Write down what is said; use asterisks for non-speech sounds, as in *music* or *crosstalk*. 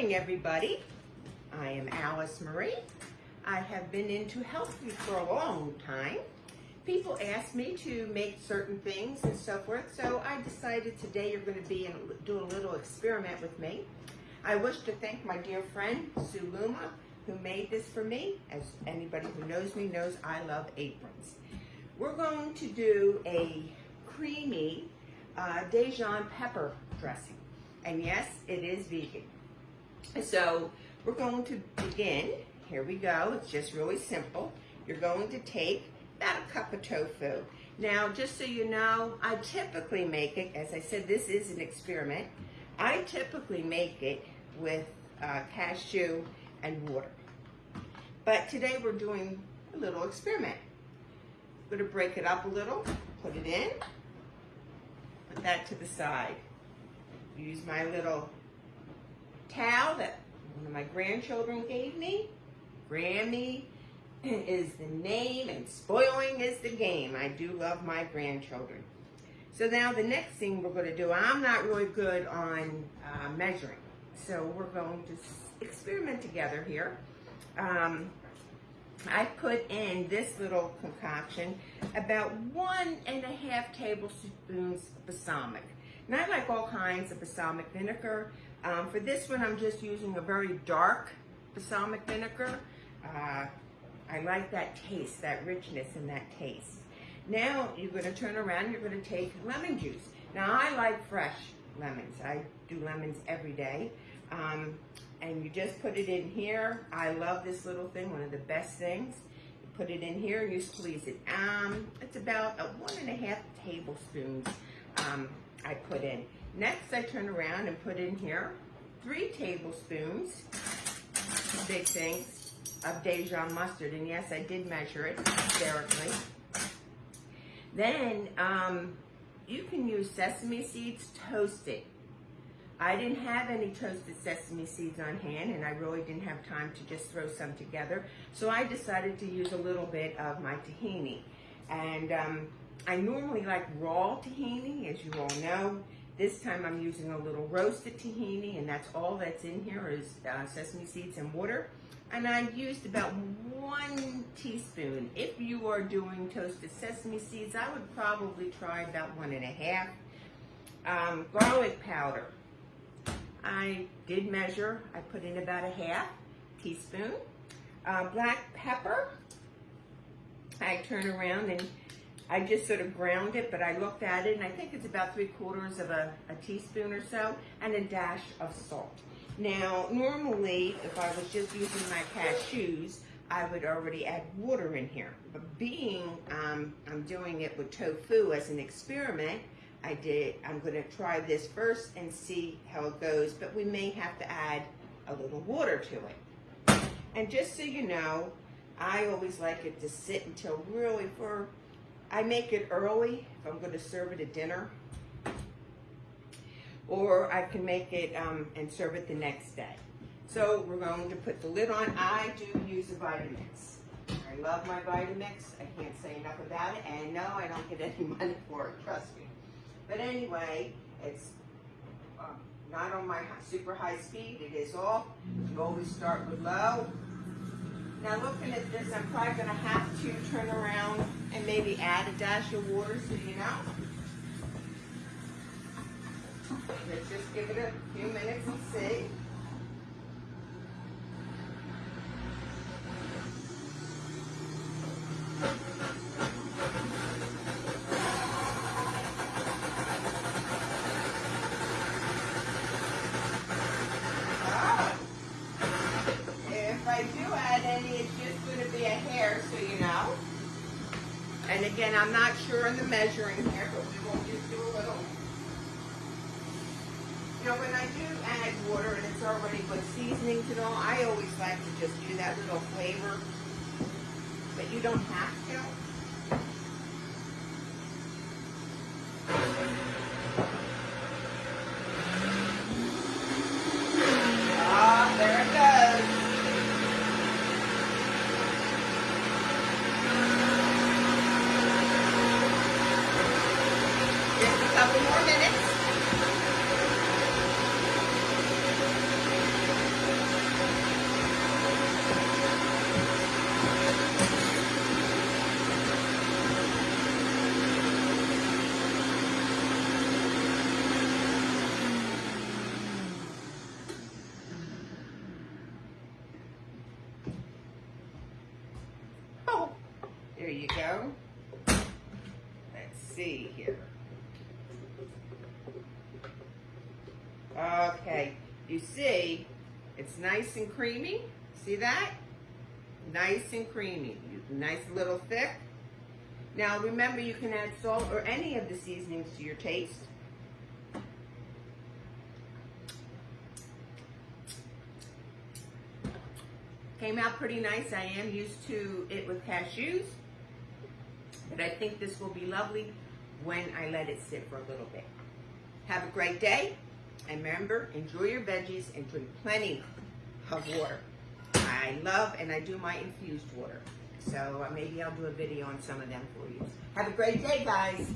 morning, everybody. I am Alice Marie. I have been into health food for a long time. People ask me to make certain things and so forth, so I decided today you're going to be in, do a little experiment with me. I wish to thank my dear friend, Sue Luma, who made this for me. As anybody who knows me knows, I love aprons. We're going to do a creamy uh, Dijon pepper dressing. And yes, it is vegan. So we're going to begin. Here we go. It's just really simple. You're going to take about a cup of tofu. Now, just so you know, I typically make it, as I said, this is an experiment. I typically make it with uh, cashew and water. But today we're doing a little experiment. I'm gonna break it up a little, put it in, put that to the side. Use my little towel that one of my grandchildren gave me. Grammy *clears throat* is the name and spoiling is the game. I do love my grandchildren. So now the next thing we're going to do, I'm not really good on uh, measuring. So we're going to experiment together here. Um, I put in this little concoction about one and a half tablespoons balsamic. And I like all kinds of balsamic vinegar. Um, for this one, I'm just using a very dark balsamic vinegar. Uh, I like that taste, that richness and that taste. Now you're gonna turn around, you're gonna take lemon juice. Now I like fresh lemons. I do lemons every day. Um, and you just put it in here. I love this little thing, one of the best things. You put it in here and you squeeze it. Um, it's about a one and a half tablespoons um, I put in. Next, I turn around and put in here three tablespoons, big things, of Dijon mustard. And yes, I did measure it hysterically. Then um, you can use sesame seeds toasted. I didn't have any toasted sesame seeds on hand and I really didn't have time to just throw some together. So I decided to use a little bit of my tahini. And um, I normally like raw tahini, as you all know. This time I'm using a little roasted tahini and that's all that's in here is uh, sesame seeds and water. And I used about one teaspoon. If you are doing toasted sesame seeds, I would probably try about one and a half. Um, garlic powder. I did measure, I put in about a half teaspoon. Uh, black pepper, I turn around and I just sort of ground it, but I looked at it and I think it's about three quarters of a, a teaspoon or so, and a dash of salt. Now, normally, if I was just using my cashews, I would already add water in here. But being um, I'm doing it with tofu as an experiment, I did, I'm gonna try this first and see how it goes, but we may have to add a little water to it. And just so you know, I always like it to sit until really for, I make it early if I'm gonna serve it at dinner. Or I can make it um, and serve it the next day. So we're going to put the lid on. I do use a Vitamix. I love my Vitamix. I can't say enough about it. And no, I don't get *laughs* any money for it, trust me. But anyway, it's um, not on my super high speed. It is off. You always start with low. Now looking at this, I'm probably going to have to turn around and maybe add a dash of water so you know. Let's just give it a few minutes and see. Again, I'm not sure in the measuring here, but we will just do a little. You know, when I do add water and it's already with seasoning to all, I always like to just do that little flavor. But you don't have to. Ah, there it goes. couple more minutes. Go. Let's see here. Okay, you see, it's nice and creamy. See that? Nice and creamy. Nice little thick. Now remember you can add salt or any of the seasonings to your taste. Came out pretty nice. I am used to it with cashews. But I think this will be lovely when I let it sit for a little bit. Have a great day. And remember, enjoy your veggies and drink plenty of water. I love and I do my infused water. So maybe I'll do a video on some of them for you. Have a great day, guys.